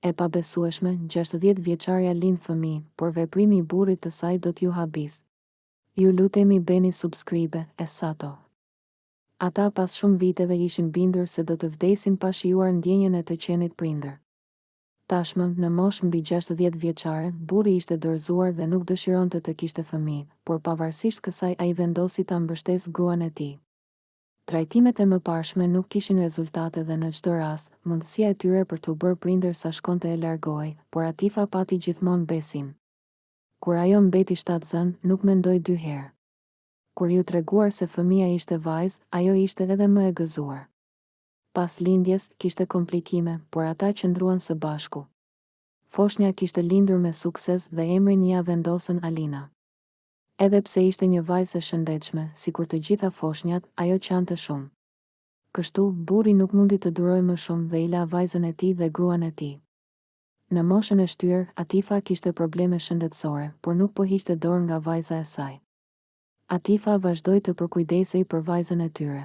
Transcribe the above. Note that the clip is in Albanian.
E pabesueshme, gjashtëdhjetë vjeçarja lind fëmijë, por veprimi i burrit të saj do t'ju habisë. Ju lutemi bëni subscribe, e sato. Ata pas shumë viteve ishin bindur se do të vdesin pa shijuar ndjenjën e të qenit prindër. Tashmë, në moshë mbi gjashtëdhjetë vjeçare, burri ishte dorëzuar dhe nuk dëshironte të kishte fëmijë, por pavarësisht kësaj ai vendosi ta mbështesë gruan e tij. Trajtimet e mëparshme nuk kishin rezultate dhe në çdo rast, mundësia e tyre për t'u bërë prindër sa shkonte e largohej, por Atifa pati gjithmonë besim. Kur ajo mbeti shtatzënë, nuk mendoi dy herë. Kur iu tregua se fëmija ishte vajzë, ajo ishte edhe më e gëzuar. Pas lindjes, kishte komplikime, por ata qëndruan së bashku. Foshnja kishte lindur me sukses dhe emrin ia vendosën Alina. Edhe pse ishte një vajzë e shëndetshme, sikur të gjitha foshnjat, ajo qante shumë. Kështu, burri nuk mundi të durojë më shumë dhe i la vajzën e tij dhe gruan e tij. Në moshën e shtyrë, Atifa kishte probleme shëndetësore, por nuk po hiqte dorë nga vajza e saj. Atifa vazhdoi të përkujdesej për vajzën e tyre.